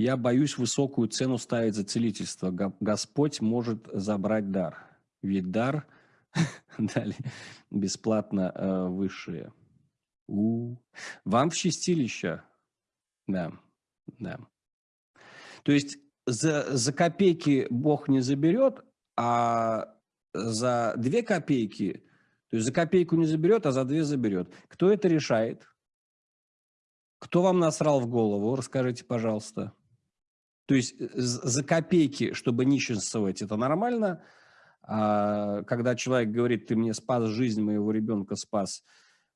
Я боюсь высокую цену ставить за целительство. Господь может забрать дар. Ведь дар дали бесплатно э, высшие. У, вам в чистилище. Да, да. То есть за, за копейки Бог не заберет, а за две копейки, то есть за копейку не заберет, а за две заберет. Кто это решает? Кто вам насрал в голову? Расскажите, пожалуйста. То есть э, за копейки, чтобы нищенствовать, это нормально. А когда человек говорит, ты мне спас жизнь моего ребенка, спас,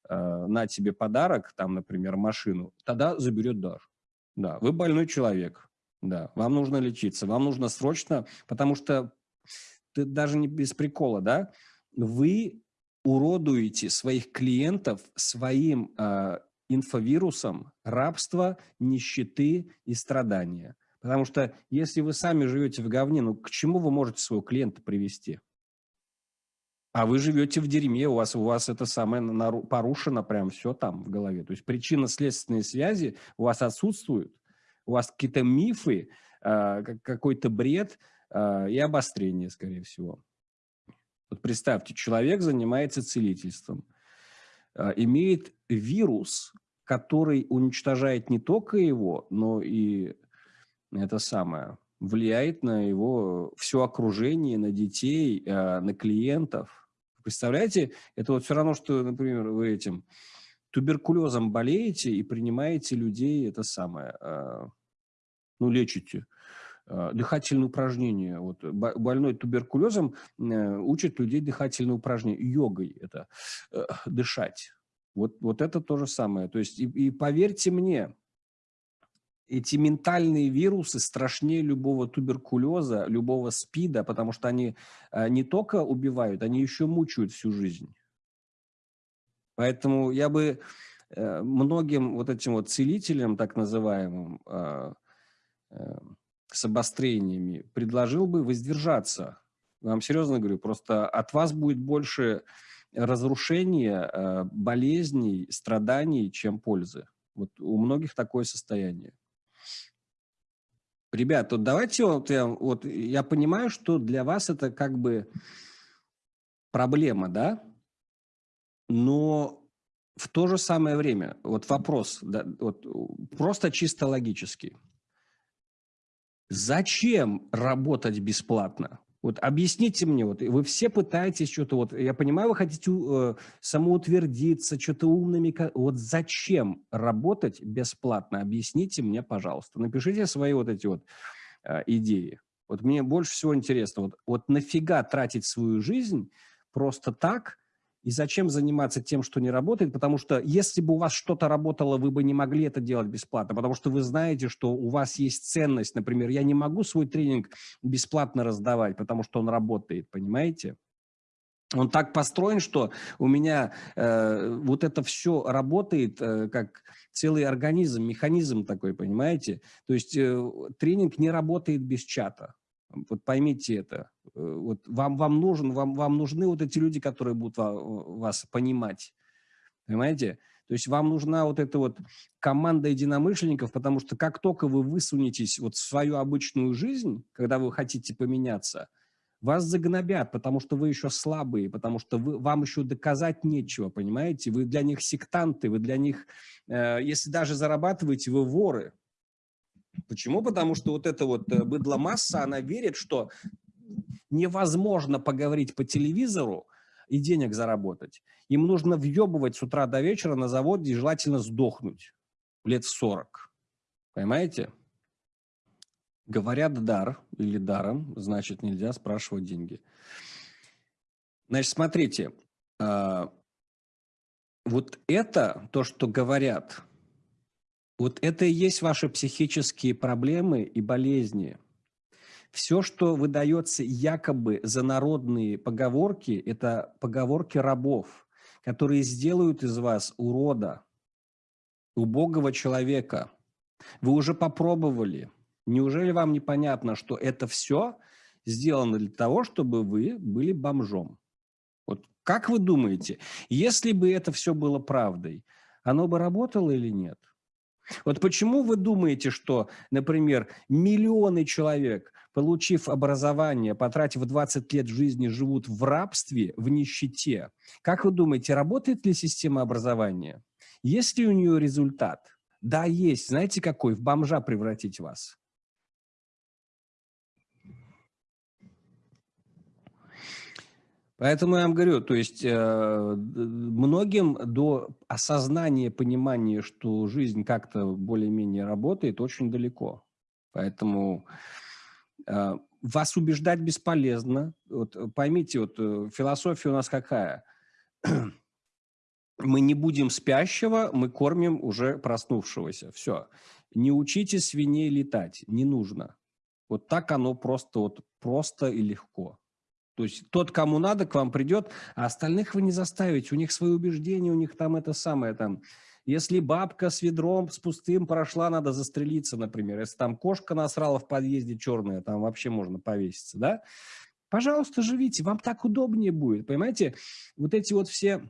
э, на тебе подарок, там, например, машину, тогда заберет дар. Да, вы больной человек, да, вам нужно лечиться, вам нужно срочно, потому что ты даже не без прикола, да, вы уродуете своих клиентов своим э, инфовирусом рабства, нищеты и страдания. Потому что если вы сами живете в говне, ну к чему вы можете своего клиента привести? А вы живете в дерьме, у вас, у вас это самое порушено прям все там в голове. То есть причинно-следственные связи у вас отсутствуют, у вас какие-то мифы, э, какой-то бред э, и обострение, скорее всего. Вот представьте, человек занимается целительством, э, имеет вирус, который уничтожает не только его, но и это самое, влияет на его все окружение, на детей, на клиентов – Представляете, это вот все равно, что, например, вы этим туберкулезом болеете и принимаете людей, это самое, э, ну, лечите. Э, дыхательные упражнения. Вот, больной туберкулезом э, учат людей дыхательные упражнения. Йогой это э, дышать. Вот, вот это то же самое. То есть, и, и поверьте мне, эти ментальные вирусы страшнее любого туберкулеза, любого СПИДа, потому что они э, не только убивают, они еще мучают всю жизнь. Поэтому я бы э, многим вот этим вот целителям, так называемым, э, с обострениями, предложил бы воздержаться. Вам серьезно говорю, просто от вас будет больше разрушения, болезней, страданий, чем пользы. Вот у многих такое состояние. Ребят, вот давайте вот я, вот я понимаю, что для вас это как бы проблема, да? Но в то же самое время, вот вопрос, да, вот просто чисто логический. Зачем работать бесплатно? Вот объясните мне, вот вы все пытаетесь что-то, вот я понимаю, вы хотите э, самоутвердиться, что-то умными, вот зачем работать бесплатно? Объясните мне, пожалуйста. Напишите свои вот эти вот э, идеи. Вот мне больше всего интересно, вот, вот нафига тратить свою жизнь просто так, и зачем заниматься тем, что не работает? Потому что если бы у вас что-то работало, вы бы не могли это делать бесплатно, потому что вы знаете, что у вас есть ценность. Например, я не могу свой тренинг бесплатно раздавать, потому что он работает, понимаете? Он так построен, что у меня э, вот это все работает э, как целый организм, механизм такой, понимаете? То есть э, тренинг не работает без чата. Вот поймите это. Э, вот вам, вам, нужен, вам, вам нужны вот эти люди, которые будут вас понимать. Понимаете? То есть вам нужна вот эта вот команда единомышленников, потому что как только вы высунетесь вот в свою обычную жизнь, когда вы хотите поменяться, вас загнобят, потому что вы еще слабые, потому что вы, вам еще доказать нечего, понимаете? Вы для них сектанты, вы для них, э, если даже зарабатываете, вы воры. Почему? Потому что вот эта вот э, быдломасса, она верит, что невозможно поговорить по телевизору и денег заработать. Им нужно въебывать с утра до вечера на заводе и желательно сдохнуть лет в 40. Понимаете? Говорят дар или даром, значит нельзя спрашивать деньги. Значит, смотрите, а, вот это, то, что говорят – вот это и есть ваши психические проблемы и болезни. Все, что выдается якобы за народные поговорки, это поговорки рабов, которые сделают из вас урода, убогого человека. Вы уже попробовали. Неужели вам непонятно, что это все сделано для того, чтобы вы были бомжом? Вот как вы думаете, если бы это все было правдой, оно бы работало или нет? Вот почему вы думаете, что, например, миллионы человек, получив образование, потратив 20 лет жизни, живут в рабстве, в нищете? Как вы думаете, работает ли система образования? Есть ли у нее результат? Да, есть. Знаете какой? В бомжа превратить вас. Поэтому я вам говорю, то есть э, многим до осознания, понимания, что жизнь как-то более-менее работает, очень далеко. Поэтому э, вас убеждать бесполезно. Вот поймите, вот э, философия у нас какая? мы не будем спящего, мы кормим уже проснувшегося. Все. Не учите свиней летать, не нужно. Вот так оно просто, вот, просто и легко. То есть тот, кому надо, к вам придет, а остальных вы не заставите. У них свои убеждения, у них там это самое там. Если бабка с ведром, с пустым прошла, надо застрелиться, например. Если там кошка насрала в подъезде черная, там вообще можно повеситься, да? Пожалуйста, живите, вам так удобнее будет, понимаете? Вот эти вот все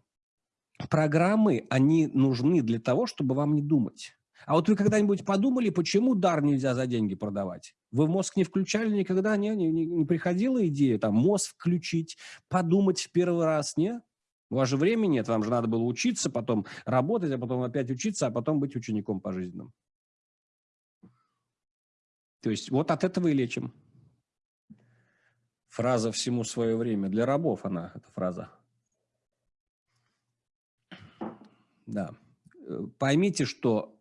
программы, они нужны для того, чтобы вам не думать. А вот вы когда-нибудь подумали, почему дар нельзя за деньги продавать? Вы в мозг не включали никогда? Не, не, не приходила идея там мозг включить, подумать в первый раз, не? У вас же времени нет, вам же надо было учиться, потом работать, а потом опять учиться, а потом быть учеником пожизненным. То есть вот от этого и лечим. Фраза «всему свое время». Для рабов она, эта фраза. Да. Э, поймите, что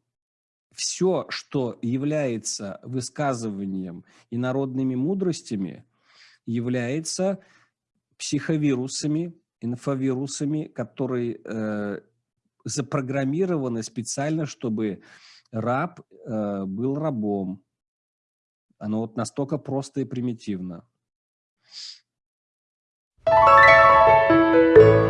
все, что является высказыванием и народными мудростями, является психовирусами, инфовирусами, которые э, запрограммированы специально, чтобы раб э, был рабом. Оно вот настолько просто и примитивно. Thank you.